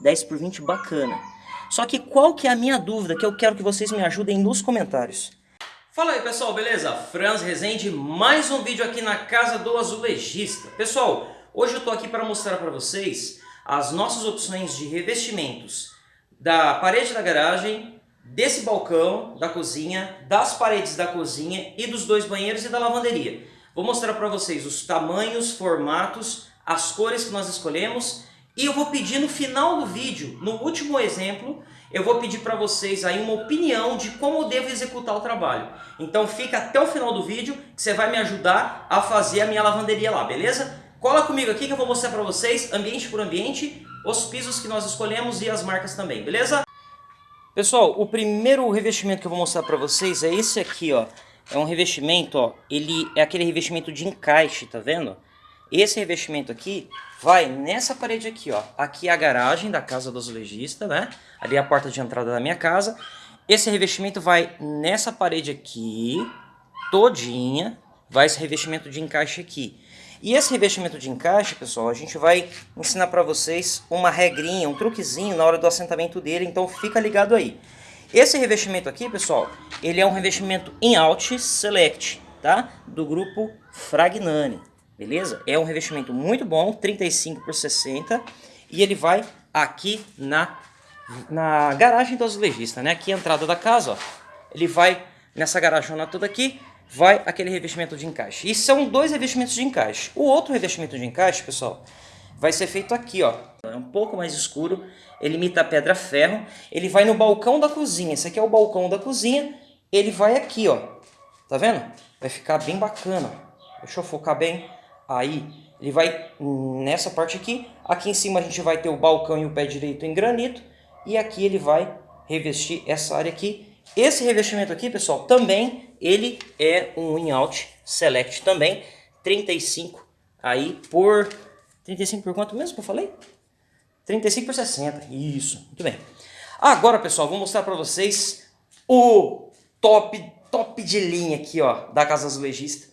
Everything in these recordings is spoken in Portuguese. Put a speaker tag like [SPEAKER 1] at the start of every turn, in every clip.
[SPEAKER 1] 10 por 20 bacana. Só que qual que é a minha dúvida que eu quero que vocês me ajudem nos comentários? Fala aí pessoal, beleza? Franz Rezende, mais um vídeo aqui na Casa do Azulejista. Pessoal, hoje eu tô aqui para mostrar para vocês as nossas opções de revestimentos da parede da garagem, desse balcão da cozinha, das paredes da cozinha e dos dois banheiros e da lavanderia. Vou mostrar para vocês os tamanhos, formatos, as cores que nós escolhemos e eu vou pedir no final do vídeo, no último exemplo, eu vou pedir para vocês aí uma opinião de como eu devo executar o trabalho. Então fica até o final do vídeo que você vai me ajudar a fazer a minha lavanderia lá, beleza? Cola comigo aqui que eu vou mostrar para vocês, ambiente por ambiente, os pisos que nós escolhemos e as marcas também, beleza? Pessoal, o primeiro revestimento que eu vou mostrar para vocês é esse aqui, ó. É um revestimento, ó, ele é aquele revestimento de encaixe, tá vendo? Esse revestimento aqui vai nessa parede aqui, ó. Aqui é a garagem da casa do azulejista, né? Ali é a porta de entrada da minha casa. Esse revestimento vai nessa parede aqui, todinha. Vai esse revestimento de encaixe aqui. E esse revestimento de encaixe, pessoal, a gente vai ensinar para vocês uma regrinha, um truquezinho na hora do assentamento dele, então fica ligado aí. Esse revestimento aqui, pessoal, ele é um revestimento in-out select, tá? Do grupo Fragnani beleza? É um revestimento muito bom, 35 por 60, e ele vai aqui na, na garagem do azulejista, né? Aqui a entrada da casa, ó. Ele vai nessa garagem toda aqui, vai aquele revestimento de encaixe. E são dois revestimentos de encaixe. O outro revestimento de encaixe, pessoal, vai ser feito aqui, ó. É um pouco mais escuro, ele imita pedra ferro. Ele vai no balcão da cozinha. Esse aqui é o balcão da cozinha. Ele vai aqui, ó. Tá vendo? Vai ficar bem bacana. Deixa eu focar bem. Aí ele vai nessa parte aqui. Aqui em cima a gente vai ter o balcão e o pé direito em granito. E aqui ele vai revestir essa área aqui. Esse revestimento aqui, pessoal, também ele é um in-out select também. 35 aí por... 35 por quanto mesmo que eu falei? 35 por 60. Isso, muito bem. Agora, pessoal, vou mostrar para vocês o top, top de linha aqui, ó, da Casa Azulejista.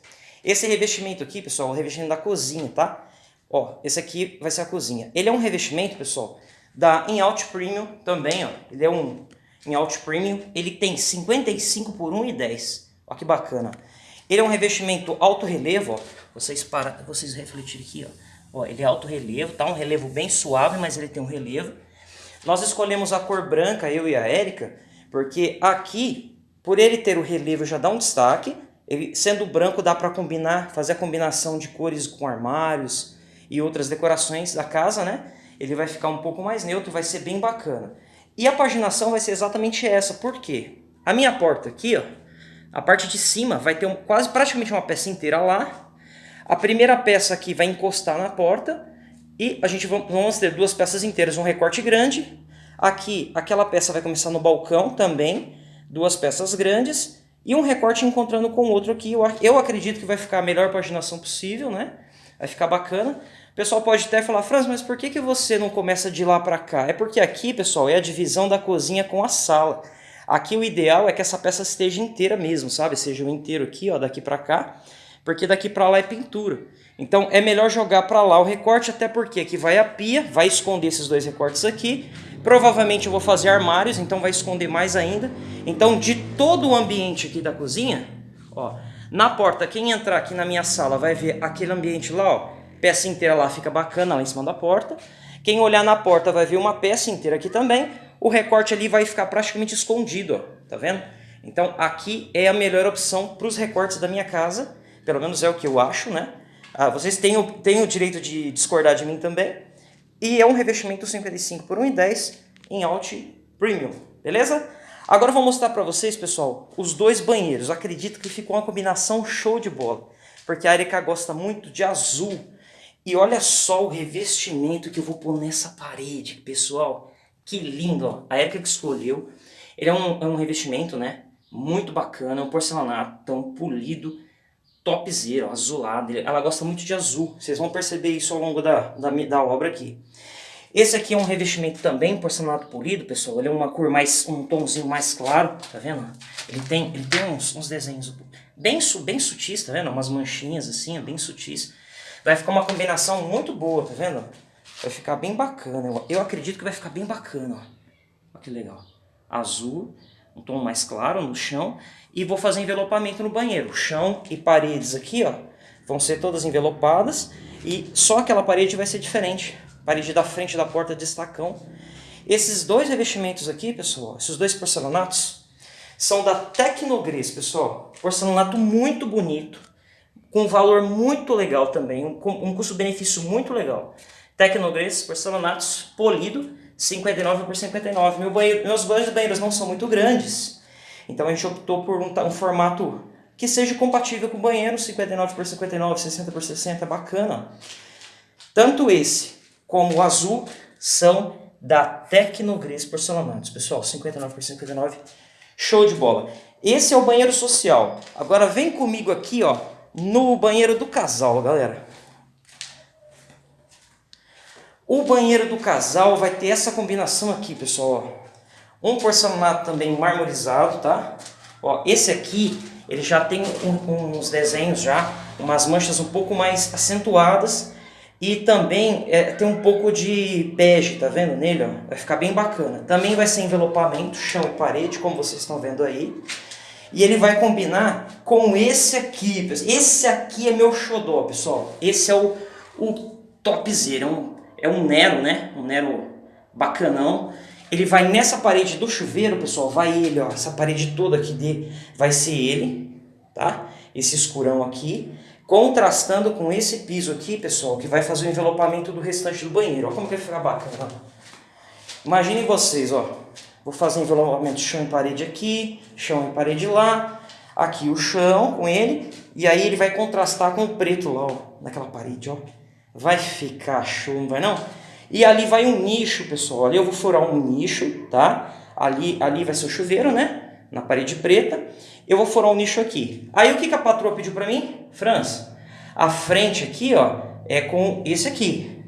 [SPEAKER 1] Esse revestimento aqui, pessoal, é o revestimento da cozinha, tá? Ó, esse aqui vai ser a cozinha. Ele é um revestimento, pessoal, da In-Out Premium também, ó. Ele é um In-Out Premium. Ele tem 55 por 1,10. Ó que bacana. Ele é um revestimento alto relevo, ó. Vocês, para, vocês refletirem aqui, ó. ó. Ele é alto relevo, tá? Um relevo bem suave, mas ele tem um relevo. Nós escolhemos a cor branca, eu e a Érica, porque aqui, por ele ter o relevo, já dá um destaque. Ele, sendo branco, dá para combinar, fazer a combinação de cores com armários e outras decorações da casa, né? Ele vai ficar um pouco mais neutro, vai ser bem bacana. E a paginação vai ser exatamente essa, por quê? A minha porta aqui, ó, a parte de cima vai ter um, quase praticamente uma peça inteira lá. A primeira peça aqui vai encostar na porta e a gente vamos ter duas peças inteiras, um recorte grande. Aqui, aquela peça vai começar no balcão também, duas peças grandes e um recorte encontrando com o outro aqui, eu, acredito que vai ficar a melhor paginação possível, né? Vai ficar bacana. O pessoal pode até falar, Franz, mas por que, que você não começa de lá para cá? É porque aqui, pessoal, é a divisão da cozinha com a sala. Aqui o ideal é que essa peça esteja inteira mesmo, sabe? Seja o inteiro aqui, ó, daqui para cá, porque daqui para lá é pintura. Então é melhor jogar para lá o recorte, até porque aqui vai a pia, vai esconder esses dois recortes aqui, Provavelmente eu vou fazer armários, então vai esconder mais ainda. Então de todo o ambiente aqui da cozinha, ó, na porta, quem entrar aqui na minha sala vai ver aquele ambiente lá, ó, peça inteira lá fica bacana lá em cima da porta. Quem olhar na porta vai ver uma peça inteira aqui também. O recorte ali vai ficar praticamente escondido, ó, tá vendo? Então aqui é a melhor opção para os recortes da minha casa, pelo menos é o que eu acho, né? Ah, vocês têm o, têm o direito de discordar de mim também. E é um revestimento 55 por 1,10 em Alt Premium, beleza? Agora eu vou mostrar para vocês, pessoal, os dois banheiros. Acredito que ficou uma combinação show de bola, porque a Erika gosta muito de azul. E olha só o revestimento que eu vou pôr nessa parede, pessoal. Que lindo, ó. A Erika que escolheu. Ele é um, é um revestimento, né? Muito bacana, um porcelanato tão polido topzera, azulado. Ela gosta muito de azul. Vocês vão perceber isso ao longo da, da, da obra aqui. Esse aqui é um revestimento também porcelanato polido, pessoal. Ele é uma cor mais, um tomzinho mais claro, tá vendo? Ele tem, ele tem uns, uns desenhos bem, bem sutis, tá vendo? Umas manchinhas assim, bem sutis. Vai ficar uma combinação muito boa, tá vendo? Vai ficar bem bacana. Eu, eu acredito que vai ficar bem bacana, ó. Olha que legal. Azul, um tom mais claro no chão. E vou fazer envelopamento no banheiro. Chão e paredes aqui, ó, vão ser todas envelopadas. E só aquela parede vai ser diferente. Parede da frente da porta de estacão. Esses dois revestimentos aqui, pessoal, esses dois porcelanatos, são da Tecnogres, pessoal. Porcelanato muito bonito, com valor muito legal também, um, um custo-benefício muito legal. Tecnogres, porcelanatos, polido, 59 por 59. Meu banheiro, meus banhos banheiros não são muito grandes, então a gente optou por um, um formato que seja compatível com o banheiro, 59 por 59, 60 por 60, bacana. Tanto esse como o azul são da Tecnogres Porcelanatos. Pessoal, 59 por 59, show de bola. Esse é o banheiro social. Agora vem comigo aqui, ó, no banheiro do casal, galera. O banheiro do casal vai ter essa combinação aqui, pessoal. Ó. Um porcelanato também marmorizado, tá? Ó, esse aqui, ele já tem um, uns desenhos já, umas manchas um pouco mais acentuadas. E também é, tem um pouco de bege, tá vendo nele? Ó? Vai ficar bem bacana. Também vai ser envelopamento, chão e parede, como vocês estão vendo aí. E ele vai combinar com esse aqui. Esse aqui é meu xodó, pessoal. Esse é o, o topzera. É um é um Nero, né? Um Nero bacanão. Ele vai nessa parede do chuveiro, pessoal, vai ele, ó, essa parede toda aqui de, vai ser ele, tá? Esse escurão aqui, contrastando com esse piso aqui, pessoal, que vai fazer o envelopamento do restante do banheiro. Ó como que vai ficar bacana. Imaginem vocês, ó, vou fazer envelopamento chão e parede aqui, chão e parede lá, aqui o chão com ele, e aí ele vai contrastar com o preto lá, ó, naquela parede, ó. Vai ficar show, não vai não? E ali vai um nicho, pessoal. Ali eu vou furar um nicho, tá? Ali, ali vai ser o chuveiro, né? Na parede preta. Eu vou furar um nicho aqui. Aí o que, que a patroa pediu pra mim? Franz, a frente aqui, ó, é com esse aqui.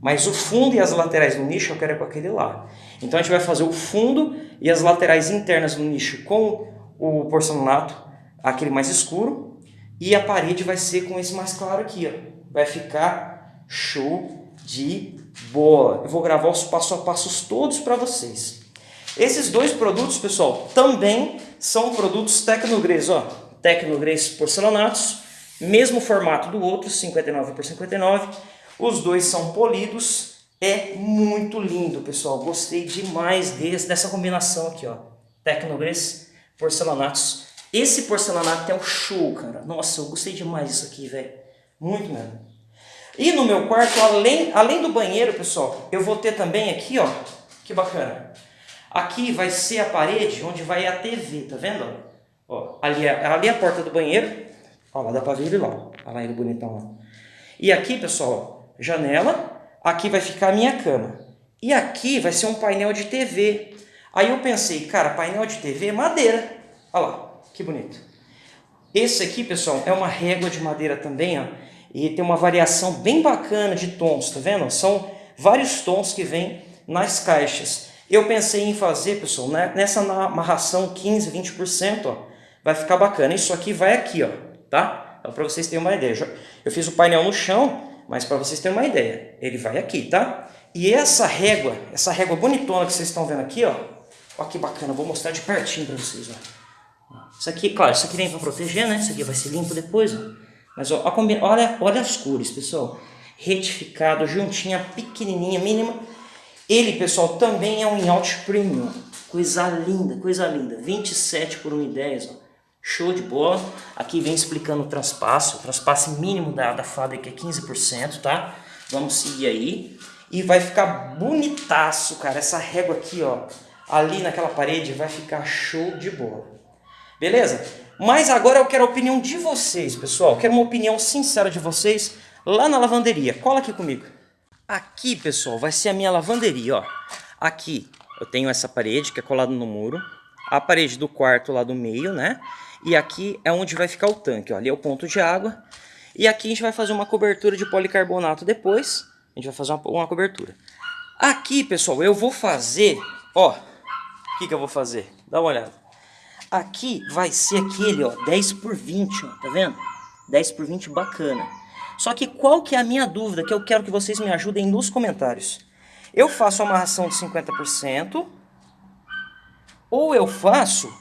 [SPEAKER 1] Mas o fundo e as laterais do nicho eu quero é com aquele lá. Então a gente vai fazer o fundo e as laterais internas do nicho com o porcelanato, aquele mais escuro. E a parede vai ser com esse mais claro aqui, ó vai ficar show de bola. Eu vou gravar os passo a passos todos para vocês. Esses dois produtos, pessoal, também são produtos Tecnogres, ó. Tecnogres porcelanatos, mesmo formato do outro, 59 por 59. Os dois são polidos. É muito lindo, pessoal. Gostei demais desse, dessa combinação aqui, ó. Tecnogres porcelanatos. Esse porcelanato é o show, cara. Nossa, eu gostei demais disso aqui, velho. Muito mesmo. E no meu quarto, além, além do banheiro, pessoal, eu vou ter também aqui, ó, que bacana. Aqui vai ser a parede onde vai a TV, tá vendo? Ó, ali, é, ali é a porta do banheiro. Ó, lá dá pra ver ele lá. Olha lá ele bonitão lá. E aqui, pessoal, janela. Aqui vai ficar a minha cama. E aqui vai ser um painel de TV. Aí eu pensei, cara, painel de TV é madeira. Olha lá, que bonito. Esse aqui, pessoal, é uma régua de madeira também, ó. E tem uma variação bem bacana de tons, tá vendo? São vários tons que vêm nas caixas. Eu pensei em fazer, pessoal, né, nessa amarração 15, 20%, ó, vai ficar bacana. Isso aqui vai aqui, ó, tá? Então, para vocês terem uma ideia. Eu fiz o painel no chão, mas para vocês terem uma ideia, ele vai aqui, tá? E essa régua, essa régua bonitona que vocês estão vendo aqui, ó, ó que bacana, vou mostrar de pertinho para vocês, ó. Isso aqui, claro, isso aqui nem para proteger, né? Isso aqui vai ser limpo depois, ó. Mas ó, olha, olha as cores, pessoal. Retificado, juntinha, pequenininha, mínima. Ele, pessoal, também é um in-out premium. Coisa linda, coisa linda. 27 por 1,10, ó. Show de bola. Aqui vem explicando o transpasso. O transpasso mínimo da, da fábrica é 15%, tá? Vamos seguir aí. E vai ficar bonitaço, cara. Essa régua aqui, ó. Ali naquela parede vai ficar show de bola. Beleza? Mas agora eu quero a opinião de vocês, pessoal. Eu quero uma opinião sincera de vocês lá na lavanderia. Cola aqui comigo. Aqui, pessoal, vai ser a minha lavanderia, ó. Aqui eu tenho essa parede que é colada no muro. A parede do quarto lá do meio, né? E aqui é onde vai ficar o tanque, ó. Ali é o ponto de água. E aqui a gente vai fazer uma cobertura de policarbonato depois. A gente vai fazer uma, uma cobertura. Aqui, pessoal, eu vou fazer, ó. O que, que eu vou fazer? Dá uma olhada. Aqui vai ser aquele, ó, 10 por 20, ó, tá vendo? 10 por 20 bacana. Só que qual que é a minha dúvida que eu quero que vocês me ajudem nos comentários? Eu faço amarração de 50% ou eu faço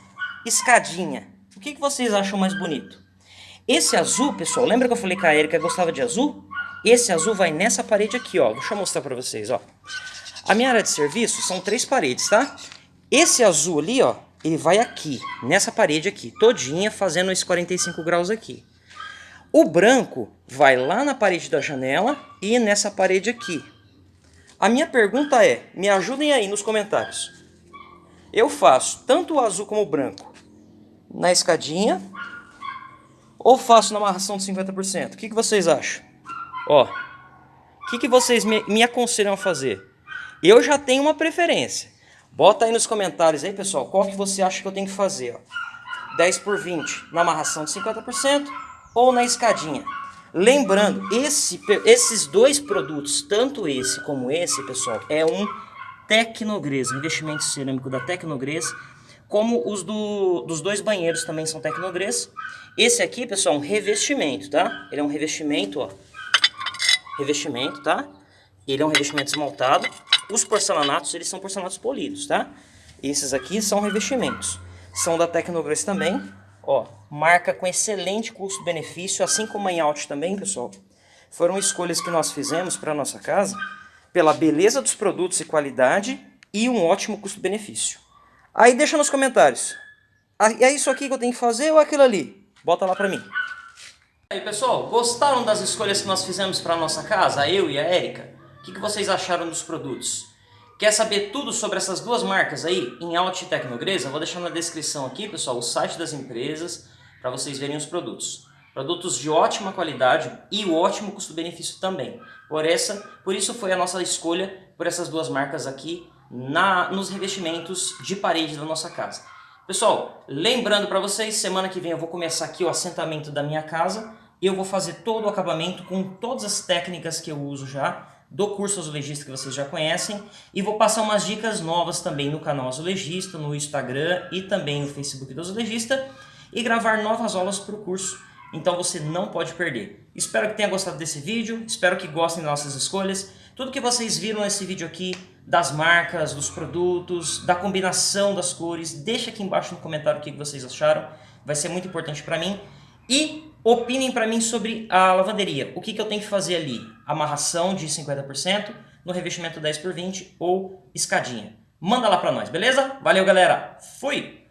[SPEAKER 1] escadinha? O que, que vocês acham mais bonito? Esse azul, pessoal, lembra que eu falei que a Erika gostava de azul? Esse azul vai nessa parede aqui, ó. Deixa eu mostrar pra vocês, ó. A minha área de serviço são três paredes, tá? Esse azul ali, ó, ele vai aqui, nessa parede aqui, todinha, fazendo esses 45 graus aqui. O branco vai lá na parede da janela e nessa parede aqui. A minha pergunta é, me ajudem aí nos comentários. Eu faço tanto o azul como o branco na escadinha ou faço na amarração de 50%? O que, que vocês acham? Ó, o que, que vocês me, me aconselham a fazer? Eu já tenho uma preferência. Bota aí nos comentários aí, pessoal, qual que você acha que eu tenho que fazer, ó. 10 por 20 na amarração de 50% ou na escadinha. Lembrando, esse, esses dois produtos, tanto esse como esse, pessoal, é um Tecnogres, investimento cerâmico da Tecnogres, como os do, dos dois banheiros também são Tecnogres. Esse aqui, pessoal, é um revestimento, tá? Ele é um revestimento, ó. Revestimento, tá? Ele é um revestimento esmaltado. Os porcelanatos, eles são porcelanatos polidos, tá? Esses aqui são revestimentos. São da Tecnoglass também. Ó, marca com excelente custo-benefício, assim como a Inhout também, pessoal. Foram escolhas que nós fizemos para nossa casa, pela beleza dos produtos e qualidade e um ótimo custo-benefício. Aí deixa nos comentários. Ah, é isso aqui que eu tenho que fazer ou aquilo ali? Bota lá para mim. Aí pessoal, gostaram das escolhas que nós fizemos para nossa casa, eu e a Érica? O que, que vocês acharam dos produtos? Quer saber tudo sobre essas duas marcas aí, em e Tecnogresa? Vou deixar na descrição aqui, pessoal, o site das empresas para vocês verem os produtos. Produtos de ótima qualidade e o ótimo custo-benefício também. Por, essa, por isso foi a nossa escolha por essas duas marcas aqui na, nos revestimentos de parede da nossa casa. Pessoal, lembrando para vocês, semana que vem eu vou começar aqui o assentamento da minha casa. e Eu vou fazer todo o acabamento com todas as técnicas que eu uso já do curso Azulejista que vocês já conhecem e vou passar umas dicas novas também no canal Azulejista, no Instagram e também no Facebook do Azulejista e gravar novas aulas para o curso, então você não pode perder. Espero que tenha gostado desse vídeo, espero que gostem das nossas escolhas. Tudo que vocês viram nesse vídeo aqui, das marcas, dos produtos, da combinação das cores, deixa aqui embaixo no comentário o que vocês acharam, vai ser muito importante para mim. E opinem para mim sobre a lavanderia. O que, que eu tenho que fazer ali? Amarração de 50%, no revestimento 10 por 20 ou escadinha. Manda lá para nós, beleza? Valeu, galera. Fui!